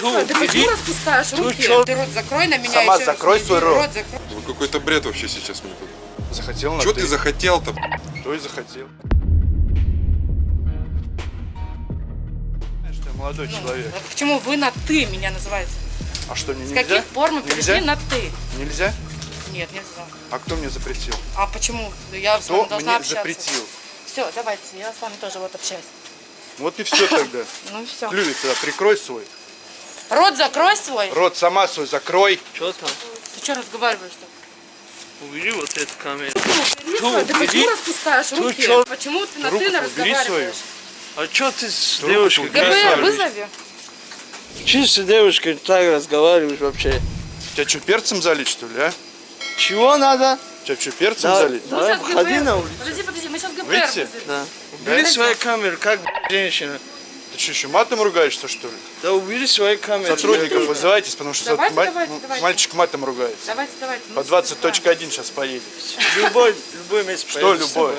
Ту, сюда. Ты почему распускаешь руки? чё? Ты рот закрой на меня Сама закрой свой рот. закрой. Ну какой-то бред вообще сейчас мне тут. Захотел на Что ты. захотел-то? Что и захотел. Знаешь, ты молодой человек. А Почему вы на ты меня называете? А что, не С нельзя? каких пор мы Нельзя? перешли на ты? Нельзя? Нет, нельзя. А кто мне запретил? А почему? Я с вами должна мне общаться. запретил? Все, давайте, я с вами тоже вот общаюсь. Вот и все тогда. Ну и все. Клювик тогда прикрой свой. Рот закрой свой. Рот сама свой закрой. Что там? Ты что разговариваешь-то? Убери вот эту камеру. Убери Ту, свой. Ты убери. почему распускаешь Ту, руки? чё? Почему ты на Руку ты убери разговариваешь? А что ты с Руку девушкой? ГБ свою. вызови. Че с девушкой так разговариваешь вообще? Тебя что, перцем залить, что ли, а? Чего надо? Тебя что, перцем Да, залить? Давай, выходи на улицу. Подожди, подожди, мы сейчас ГБР Выйти? вызовем. Да. Убери Да? свои камеры, как женщина. Ты что, еще матом ругаешься, что ли? Да убери свои камеры. Сотрудников вызывайтесь, потому что Давайте, ма- давайте, ну, давайте. мальчик матом ругается. Давайте, давайте. По ну, 20.1 сейчас поедет. Любой, любой месяц Что любой?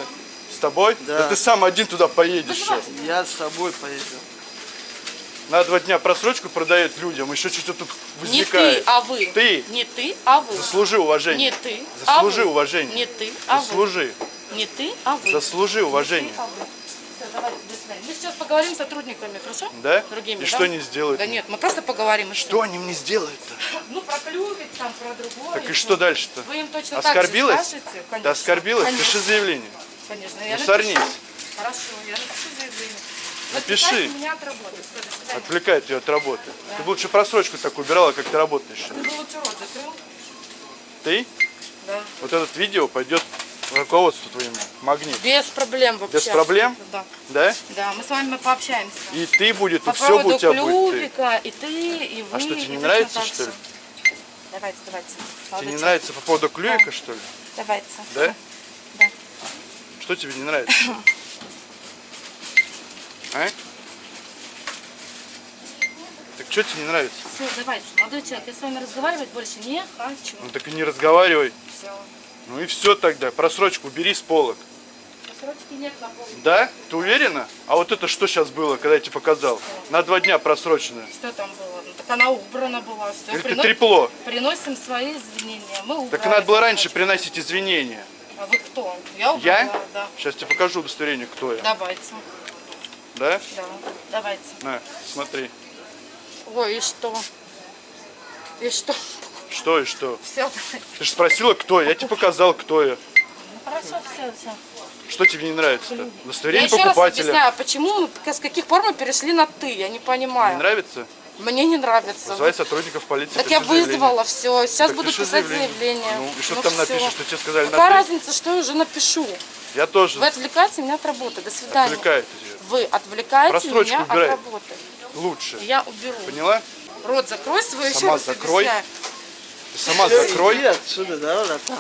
С тобой? Да. ты сам один туда поедешь сейчас. Я с тобой поеду. На два дня просрочку продает людям, еще что-то тут Не ты, возникает. а вы. Ты. Не ты, а вы. Заслужи уважение. Не ты, Заслужи а вы. уважение. Не ты, а вы. Заслужи. Не ты, а вы. Заслужи уважение. Не ты, а вы. Всё, давайте, Мы сейчас поговорим с сотрудниками, хорошо? Да? Другими, И да? что они сделают? Да нет, мы просто поговорим. и Что они мне сделают-то? Ну, про клювик, там, про другое. Так и всё. что дальше-то? Вы им точно Оскорбилась? так же скажете? Конечно. оскорбилась? Конечно. Пиши заявление. Конечно, я Ну, сорнись. Хорошо, я напишу заявление. Напиши. меня от работы. Отвлекает ее от работы. Ты бы лучше просрочку так убирала, как ты работаешь. Ты бы лучше рот закрыл? Ты? Да. Вот это видео пойдет руководству твоему. Магнит. Без проблем вообще. Без проблем? Да. Да? Да, мы с вами пообщаемся. И ты будет, По и все поводу у тебя будет. ты. клювика, и ты, и вы. А что, тебе не нравится, что ли? Давайте, давайте. Тебе молодой не человек. нравится по поводу клювика, что ли? Давайте. Да? Да. Что тебе не нравится? А? Так что тебе не нравится? Все, давайте, молодой человек, я с вами разговаривать больше не хочу. Ну так и не разговаривай. Все. Ну и все тогда. Просрочку бери с полок. Срочки нет на. Да? Ты уверена? А вот это что сейчас было, когда я тебе показал? На два дня просроченное. Что там было? Ну, так она убрана была. Все. Или ты трепло? Приносим свои извинения. Мы убрали. Так надо было раньше приносить извинения. А вы кто? Я убрала, Я? да. Сейчас тебе покажу удостоверение, кто я. Давайте. Да? Да, давайте. На, смотри. Ой, и что? И что? Что и что? Все. Ты же спросила, кто я. Я тебе показал, кто я. Ну, хорошо, все, все. Что тебе не нравится-то? Я Удостоверение еще раз покупателя. объясняю, почему, мы- с каких пор мы перешли на ты, я не Не понимаю. нравится? Мне не нравится. Вызывай сотрудников полиции. Так я заявление. вызвала все, сейчас Так буду писать заявление. Ну и что ты там всё. напишешь, что тебе сказали Какая на разница, что я уже напишу? Я тоже Вы отвлекаете меня от работы. До свидания. отвлекает тебя. Вы отвлекаете Просрочку меня убирай. от работы. Лучше. Я уберу. Поняла? Рот закрой свой, еще Сама раз закрой. объясняю. Ты сама Всё, закрой. Иди отсюда, да, братан.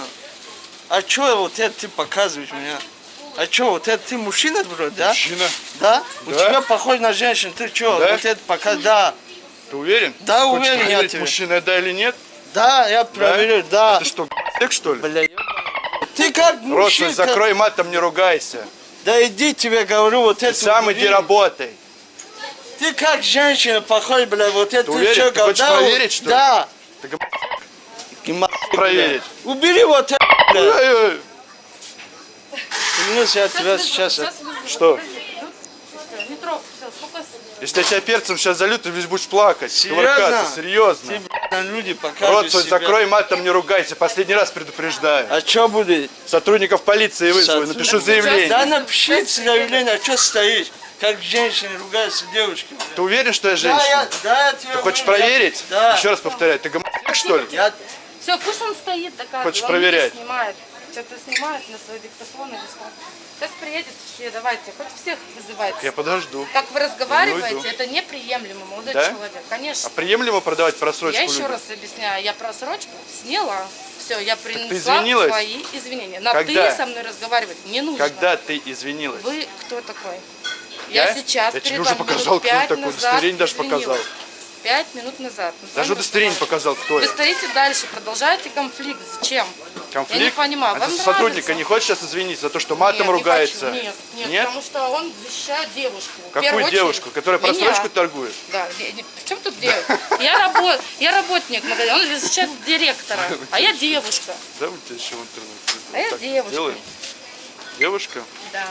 А что вот это ты показываешь меня? А что, вот это ты мужчина вроде, да? Мужчина. Да? У Да. тебя похож на женщину, ты что? Да? Вот это пока, да. Ты уверен? Да, Хочешь уверен я тебе. мужчина да или нет? Да, я проверю, да. А ты что, сек что ли? Бля. Ты как мужчина. свой закрой, матом не ругайся. Да иди тебе говорю, вот Ты это сам убери. иди работай. Ты как женщина похож, бля, вот это уверен? чё, Ты хочешь да, проверить, что ли? Да. Ты проверить. Убери вот это, бля. Эй-эй. Клянусь, я тебя сейчас... Что? Если я тебя перцем сейчас залью, ты весь будешь плакать. Серьезно? серьезно. Ты, люди Рот свой себя. закрой, матом не ругайся. Последний раз предупреждаю. А что будет? Сотрудников полиции вызову, Сотрудников- напишу заявление. Да напиши заявление, а что стоишь? Как женщины ругаются девушки. бля. Ты уверен, что я Да, женщина? я, да, я тебя Ты хочешь говорю, я- проверить? Да. Еще раз повторяю, ты гомосек, что ли? Я, Все, пусть он стоит, доказывает. Хочешь Он проверять? снимает. Что-то снимает на свой диктофон или что. Сейчас приедет все, давайте, хоть всех вызывайте. Я подожду. Как вы разговариваете, уйду. это неприемлемо, молодой Да? человек. Конечно. А приемлемо продавать просрочку Я еще людям? раз объясняю, я просрочку сняла. Все, я принесла свои извинения. На Когда? ты со мной разговаривать не нужно. Когда ты извинилась? Вы кто такой? Я? Я, сейчас Я тебе перед уже вами показал, кто такой, удостоверение даже извинилась. показал. Пять минут назад. С Даже удостоверение показал, кто Вы я. стоите дальше, продолжаете конфликт. Зачем? Конфликт? Я не понимаю. А Вам сотрудника нравится? не хочешь сейчас извиниться за то, что матом Нет, не ругается? хочу. Нет, нет, потому что он защищает девушку. Какую очередь, девушку? Которая меня. просрочку торгует? Да, не- в чем тут девушка? Я, работ, я работник магазина, он защищает директора, а я девушка. Да, у тебя еще в интернете. А я девушка. делаем? Девушка? Да,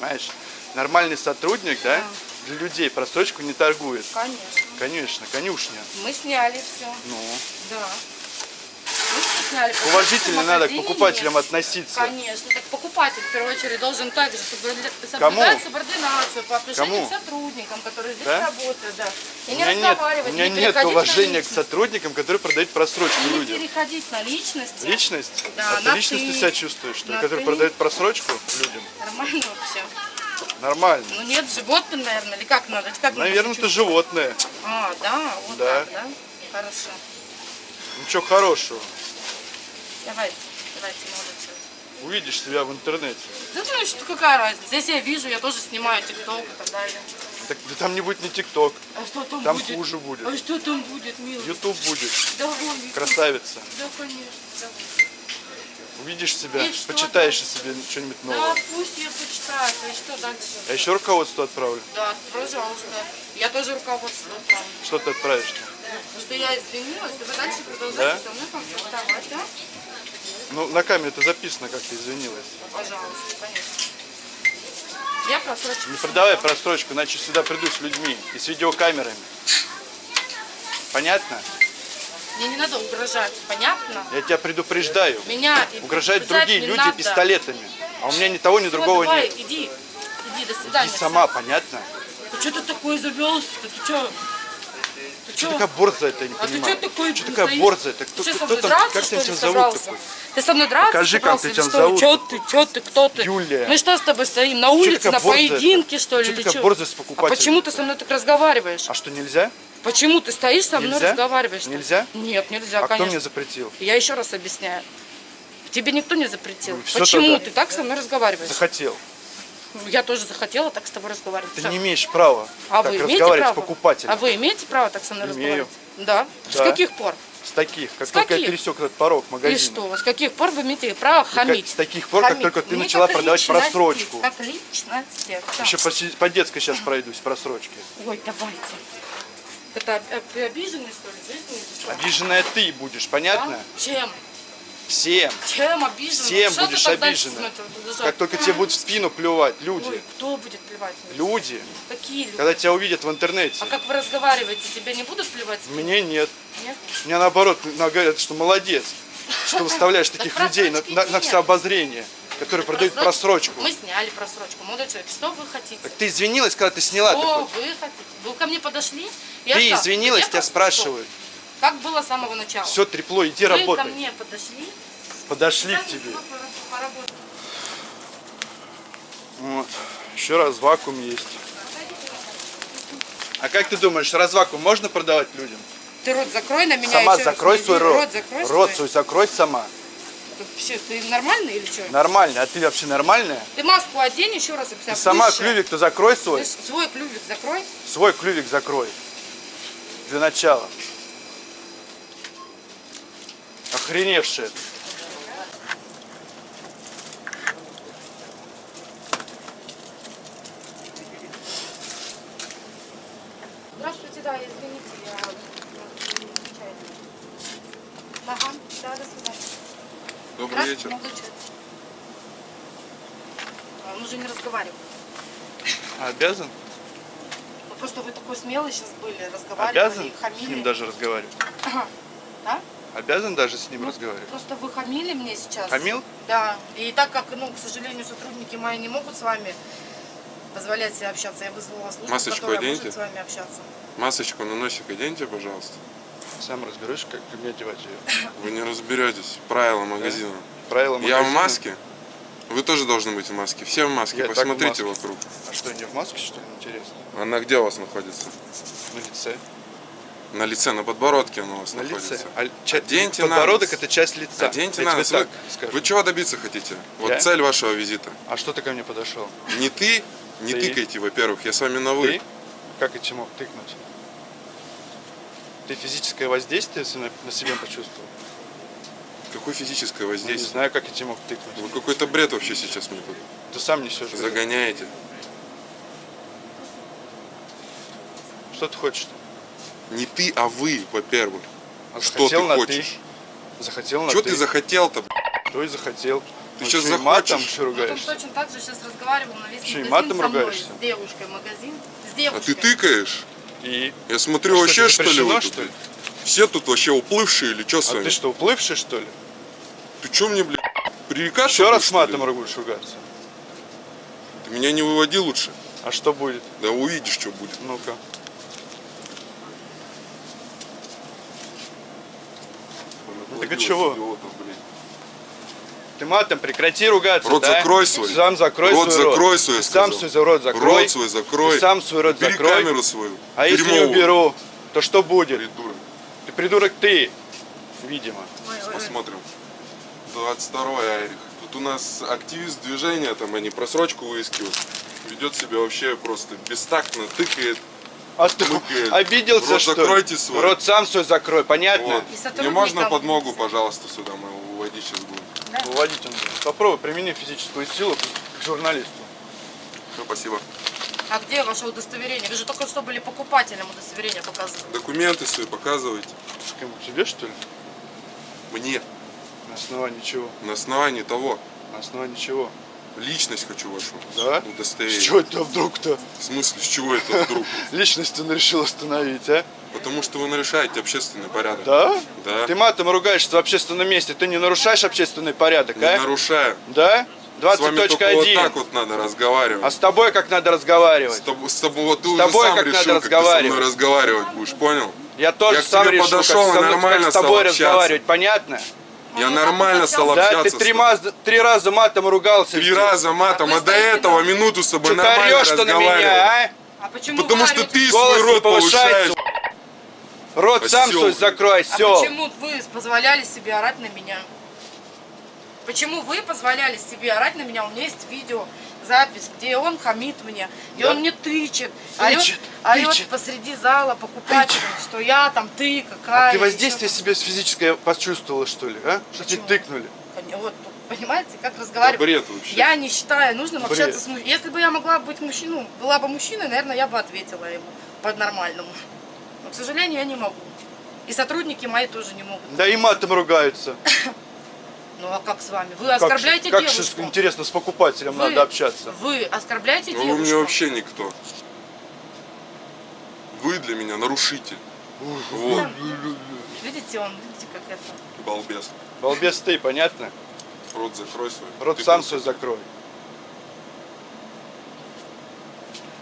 Понимаешь? Нормальный сотрудник, да? Для людей просрочку не торгует. конечно. Конечно, конюшня. Мы сняли все. Ну, Да. Сняли. уважительно надо к покупателям нет. относиться. Конечно, так покупатель в первую очередь должен также соблюдать, Кому? субординацию по отношению Кому? к сотрудникам, которые здесь Да? работают, да. И У не меня нет, разговаривать, у меня не нет уважения к личность. сотрудникам, которые продают просрочку Не людям. переходить на личности. Личность? Да, а ты личность ты. себя чувствуешь, что ли, На который ты. продает просрочку людям? Нормально вообще. Нормально. Ну нет, животным, наверное, или как надо? Как Наверное, ты животное. А, да, вот Да. так, да? Хорошо. Ничего хорошего. Давайте, давайте, молодой человек. Увидишь себя в интернете. Да ну что, какая разница? Здесь я вижу, я тоже снимаю тикток и так далее. Так да там не будет ни ТикТок, А что там, там будет? хуже будет. А что там будет, милый? Ютуб будет. Давай, Витя. Красавица. Да, конечно. давай. Увидишь себя, И почитаешь о себе что-нибудь Да, новое. пусть я почитаю. И что дальше? Я еще руководство отправлю. Да, пожалуйста. Я тоже руководство отправлю. Что ты отправишь-то? Что я извинилась, и вы дальше Да? продолжаете со мной консультовать, да? Ну, на камере это записано, как ты извинилась. Пожалуйста, конечно. Я просрочку. Не продавай просрочку, иначе сюда придут с людьми и с видеокамерами. Понятно? Мне не надо угрожать, понятно? Я тебя предупреждаю. Меня Угрожают другие люди надо. пистолетами. А у меня ни того, ни Всё, другого давай, нет. иди. Иди, до свидания. Ты сама, понятно? Ты что ты такой завелся-то? Ты что? Ты Что такая борзая, я не А ты понимаю. что такой Что такая борзая? Так кто, Ты что, кто, там, драться, как что тебя тебя зовут такой? Ты со мной драться Покажи, как ты тебя что? зовут. Чё ты, чё ты, кто ты? Юлия. Мы что с тобой стоим? На улице, на поединке, что ли? Или такая борзая с А покупателями? почему ты со мной так разговариваешь? А что, нельзя? Почему ты стоишь со мной Нельзя? разговариваешь? Нельзя? Нет, нельзя, А кто конечно. мне запретил? Я еще раз объясняю. Тебе никто не запретил. Ну, Почему тогда. ты так со мной разговариваешь? Захотел. Я тоже захотела так с тобой разговаривать. Ты Всё. не имеешь права а так вы разговаривать право? с покупателем. А вы имеете право так со мной Имею. разговаривать? Да. С Да. каких пор? С таких, как С только я каких? пересек этот порог магазина. И что? С каких пор вы имеете право как- хамить? с таких пор, как Хамить. только ты Мне начала как продавать просрочку. Как личности. Всё. Еще по, по детской сейчас пройдусь, просрочки. Ой, давайте. Это ты обиженный, что ли, что? Обиженная ты будешь, понятно? А? Чем? Всем. Чем обиженный? Всем Что будешь обижена. Как только тебе будут в спину плевать люди. Ой, кто будет плевать? Люди. Какие люди? Когда тебя увидят в интернете. А как вы разговариваете, тебя не будут плевать? Мне нет. Нет? Мне наоборот на- говорят, что молодец, что выставляешь таких Так людей на, все обозрение, которые продают просрочку. Мы сняли просрочку. Молодой человек, что вы хотите? Так ты извинилась, когда ты сняла Что такой? вы хотите? Вы ко мне подошли? Я Ты что, извинилась, я тебя спрашивают. что? Как было с самого начала? Все трепло, иди вы ко работай. мне подошли? Подошли к тебе. Вот. Еще раз вакуум есть. А как ты думаешь, развакуум можно продавать людям? Ты рот закрой на меня. сама раз закрой свой рот. Рот закрой Рот свой закрой сама. Ты, вообще, ты нормальный или что? Нормально. А ты вообще нормальная? Ты маску одень, еще раз. Ты сама клювик-то закрой свой. Слышь, свой клювик закрой. Свой клювик закрой. Для начала. Охреневшая. ты. Здравствуйте, да, извините, я ну, нечаянно. Ага, да, до свидания. Добрый Здравствуйте, вечер. молодой человек. А, Он уже не разговаривает. А Обязан? Ну, просто вы такой смелый сейчас были, разговаривали, Обязан хамили. с ним даже разговаривать? Да? Обязан даже с ним Ну, разговаривать? Просто вы хамили мне сейчас. Хамил? Да. И так как, ну, к сожалению, сотрудники мои не могут с вами позволять себе общаться, я вызвала службу, Масочку которая оденьте. может с вами общаться. Масочку на носик оденьте, пожалуйста. Сам разберешься, как мне одевать ее. Вы не разберетесь. Правила магазина. Правила Я в магазина. маске. Вы тоже должны быть в маске. Все в маске. Я так в Посмотрите маске. вокруг. А что, не в маске, что ли, интересно? Она где у вас находится? На лице. На лице, на подбородке она у вас На находится. лице. А ча- Оденьте подбородок на это часть лица. Оденьте Я на нос. Вы, скажу. вы чего добиться хотите? Вот Я? цель вашего визита. А что ты ко мне подошел? Не ты, не Ты. тыкайте, во-первых. Я с вами на вы. Ты? Как и чему тыкнуть? Ты физическое воздействие на себя почувствовал? Какое физическое Ну, не воздействие? знаю, как я тебе мог тыкнуть. Вы какой-то бред вообще сейчас мне тут Ты сам несешь. бред. загоняете. Что ты хочешь? Не ты, а вы, во-первых. А Что ты на хочешь? Ты. Захотел на Что ты. ты захотел-то? Кто и захотел. Ты Ну, чё, и матом захочешь? что Вот он ругаешься? точно так же сейчас разговаривал на весь и магазин матом со мной, ругаешься? с девушкой магазин. С А девушкой. ты тыкаешь? И Я смотрю, Что, вообще это что ли вы тут? что ли? Все тут вообще уплывшие или что с а вами? ты что, уплывший что ли? Ты что мне, блядь, пререкаться Еще раз с матом будешь ругаться. Ты меня не выводи лучше. А что будет? Да увидишь, что будет. Ну-ка. Так а чего? Ты матом прекрати ругаться, Рот да? закрой свой. Сам закрой Рот свой закрой рот. свой, сам свой рот закрой. Рот свой закрой. Сам свой рот Убери закрой. камеру свою. А если не Дерьмовую. уберу, то что будет? Придурок. Ты придурок ты, видимо. Ой, ой, ой. Посмотрим. 22 Айрих. Тут у нас активист движения, там они просрочку выискивают. Ведет себя вообще просто бестактно, тыкает. А ты обиделся, Рот что закройте свой. Рот сам свой закрой, понятно? Вот. Сотрудникам- можно подмогу, пожалуйста, сюда? Мы его уводить сейчас будем. Выводить он будет. Попробуй, примени физическую силу к журналисту. Все, спасибо. А где ваше удостоверение? Вы же только что были покупателем удостоверения показывали. Документы свои показывайте. Тебе что ли? Мне. На основании чего? На основании того. На основании чего? Личность хочу вашу. Да? Удостоверение. С чего это вдруг-то? В смысле, с чего это вдруг? Личность он решил остановить, а? Потому что вы нарушаете общественный порядок. Да? Да. Ты матом ругаешься в общественном месте, ты не нарушаешь общественный порядок, Не а? нарушаю. Да? С вами только вот 20.1. так вот надо разговаривать. А с тобой как надо С разговаривать? тобой, с тобой вот ты С уже тобой сам как решил, надо как ты со разговаривать. мной разговаривать будешь, понял? Я тоже Я сам решу, подошел как, со мной- нормально как с тобой разговаривать, понятно? Я нормально стал общался? Да, общаться. ты три, раза, три раза матом ругался. Три раза матом, а до этого на- минуту с тобой нормально орешь, что на разговаривал. меня, А почему Потому что ты свой рот повышаешь. а? Рот сам Осёл, свой блин. закрой, А все. почему вы позволяли себе орать на меня? Почему вы позволяли себе орать на меня? У меня есть видео, запись, где он хамит мне, и Да? он мне тычет, Тычет, орет, орет тычет. посреди зала покупателям, что я там, ты какая. А ты воздействие себе физическое почувствовала, что ли, а? Что тебе Почему? тыкнули? там. Вот, понимаете, как Да разговаривать? бред вообще. Я не считаю нужным Бред. общаться с мужчиной. Если бы я могла быть мужчиной, ну, была бы мужчиной, наверное, я бы ответила ему по-нормальному. Но, к сожалению, я не могу. И сотрудники мои тоже не могут. Да и матом ругаются. Ну а как с вами? Вы Как, оскорбляете как девушку. же, интересно, с покупателем Вы- надо общаться. Вы оскорбляете Ну вы девушку. мне вообще никто. Вы для меня нарушитель. Вот, Видите, он, видите, как это. балбес. Балбес ты, понятно? Рот закрой свой. Рот Ты сам свой закрой.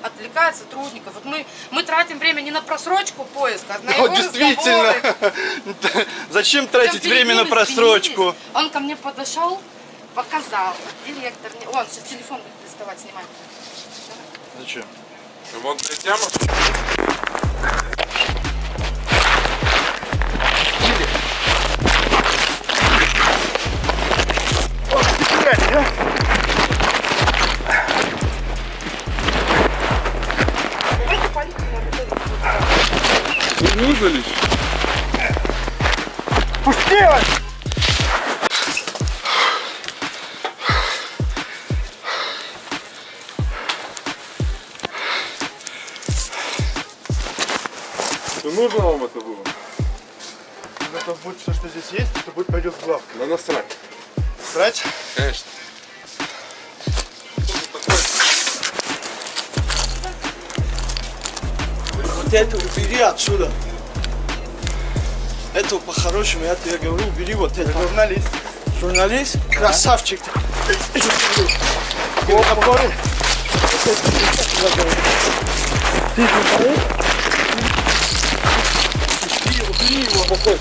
Отвлекает сотрудников. Вот мы, мы тратим время не на просрочку поиска, а на его действительно. Зачем тратить время на просрочку? Он ко мне подошел, показал. Директор, он сейчас телефон будет доставать, снимать. Зачем? Вот для тема. Нужно лишь? Что нужно вам это было? Это будет все, что здесь есть, это будет пойдет в главку. Да насрать. Срать? Конечно. Вот это убери отсюда. Это по-хорошему, я тебе говорю, убери вот это. Журналист. Журналист, красавчик. Опоры. Ты? Убери его, какой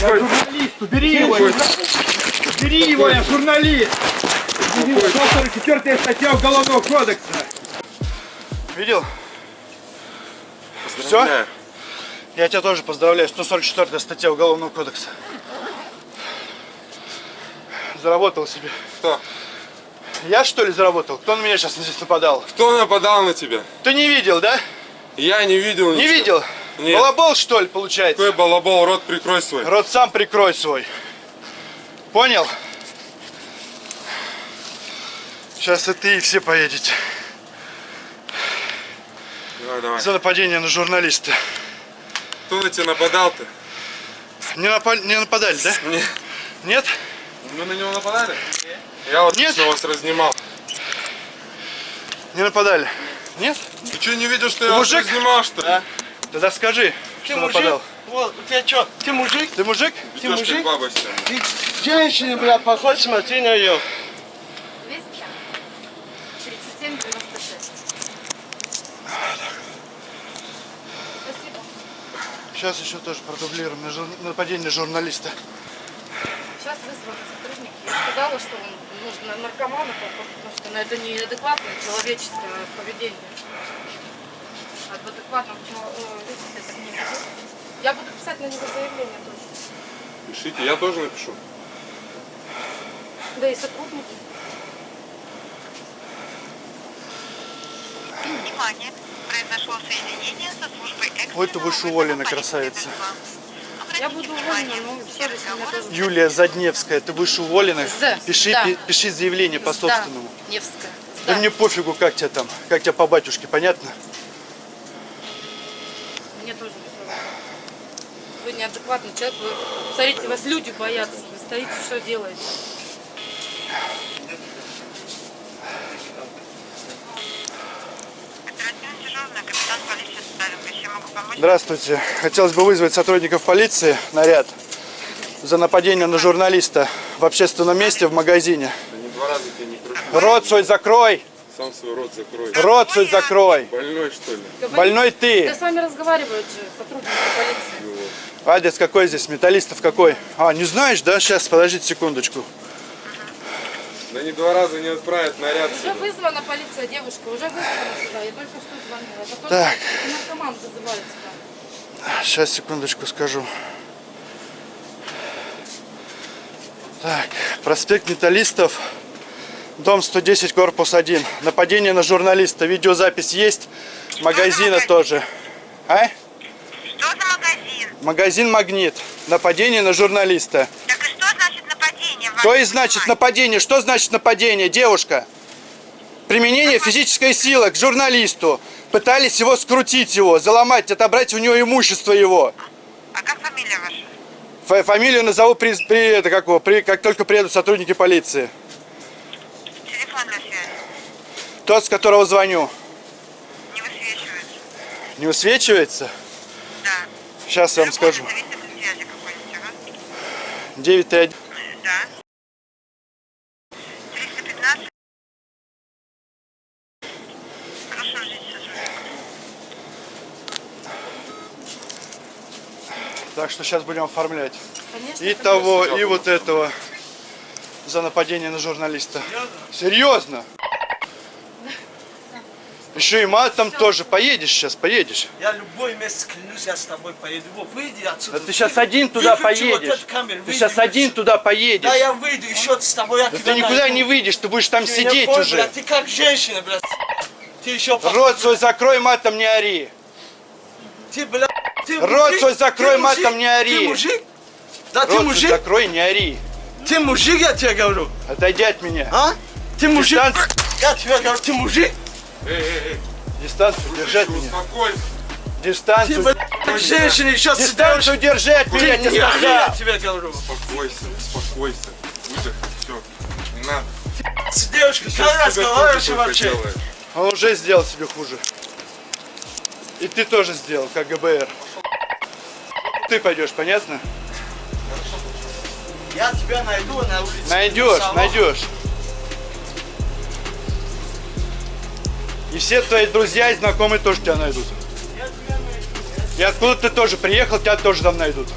Журналист, убери его! Убери его, я журналист! 144 статья Уголовного кодекса. Видел? Поздравляю. Я тебя тоже поздравляю. 144 статья Уголовного кодекса. Заработал себе. Кто? Я что ли заработал? Кто на меня сейчас здесь нападал? Кто нападал на тебя? Ты не видел, да? Я не видел Не ничего. видел? Нет. Балабол, что ли, получается? Какой балабол, рот прикрой свой. Рот сам прикрой свой. Понял? Сейчас и ты, и все поедете. Давай, давай. За нападение на журналиста. Кто на тебя нападал-то? Не, напа- не нападали, да? Не. Нет? Мы на него нападали? Я вот Нет. вас разнимал. Не нападали. Нет? Ты что, не видел, что я Ты вас мужик? разнимал, что ли? Тогда скажи, что нападал. Вот, у тебя что, ты мужик? Ты мужик? Ведёшь как мужик? Ты женщина, бля, похож, смотри на нее. Сейчас еще тоже продублируем нападение на журналиста. Сейчас вызвали сотрудники. Я сказала, что он ну, на наркомана потому что это неадекватное человеческое поведение. А в адекватном человеке так не ведут. Я буду писать на него заявление тоже. Пишите, я тоже напишу. Да и сотрудники. Внимание! Произошло соединение со службой экстренного Ой, ты уволена, полиции красавица. Я буду уволена, но все тоже. Юлия Задневская, ты будешь уволена. З, Пиши, да. пи- пиши заявление по собственному. Да, Невская. Да Да. мне пофигу, как тебя там, как тебя по батюшке, понятно? Мне тоже. Вы неадекватный человек. Вы, смотрите, вас люди боятся. Вы стоите, что делаете? Здравствуйте. Хотелось бы вызвать сотрудников полиции, наряд, за нападение на журналиста в общественном месте в магазине. Да не два раза тебе не прошу. Рот свой закрой! Сам свой рот закрой. Рот свой закрой! Больной, что ли? Больной Да ты! с вами разговаривают же сотрудники полиции. Адрес какой здесь? Металлистов какой? А, не знаешь, да? Сейчас, подождите секундочку. Да не два раза не отправят наряд Уже вызвана полиция, девушка, уже вызвана сюда. Я только что звонила. Это Так. наркоман вызывает сюда. Сейчас, секундочку скажу. Так, проспект Металлистов, дом 110, корпус 1. Нападение на журналиста. Видеозапись есть. Магазина тоже. А? Что за магазин? Магазин «Магнит». Нападение на журналиста. Так и что значит и Ваше значит нападение? Что значит нападение, девушка? Применение физической силы к журналисту. Пытались его скрутить его, заломать, отобрать у него имущество его. А как фамилия ваша? Фа- Фамилию назову при, при, это, как, при, как только приедут сотрудники полиции. Телефонная связь. Тот, с которого звоню. Не высвечивается. Не высвечивается? Да. Сейчас я вам скажу. независимой связи какой-нибудь, ага. 931. Да. 315. Хорошо, ждите сотрудника. Так что сейчас будем оформлять. Конечно, И конечно. того, и вот этого. За нападение на журналиста. Серьезно? Еще и матом тоже. Поедешь сейчас, поедешь. Я любой месяц клянусь, я с тобой поеду. Вот выйди отсюда. Да ты сейчас один туда Выключи вот поедешь. камеру, Ты выйди, сейчас один выйди. туда поедешь. Да я выйду, еще с тобой я Да тебя ты никуда найду. не выйдешь, ты будешь там Ты сидеть понял, уже. блядь, ты как женщина, блядь. Ты еще Рот свой закрой, матом не ори. Ты, блядь, ты Рот свой закрой, Ты матом не ори. Ты мужик? Да ты Рот свой мужик? закрой, не ори. Ты мужик, я тебе говорю. Отойди от меня. А? Ты мужик? Дистанцию. Я тебе говорю, ты мужик? Эй, эй, эй, Дистанцию держать слушай, меня. успокойся. Ты, Дистанцию. блядь, как женщина еще с Дистанцию держать Ты меня, не я сказал. тебе говорю. Успокойся, успокойся. Выдохни, все. Не надо. С девушкой Сейчас как себе разговариваешь вообще? делаешь. Он уже сделал себе хуже. И ты тоже сделал, как ГБР. Ты пойдешь, понятно? Я тебя найду на улице. Найдешь, найдешь. И все твои друзья и знакомые тоже тебя найдут. Я тебя найду. И откуда ты тоже приехал, тебя тоже там найдут.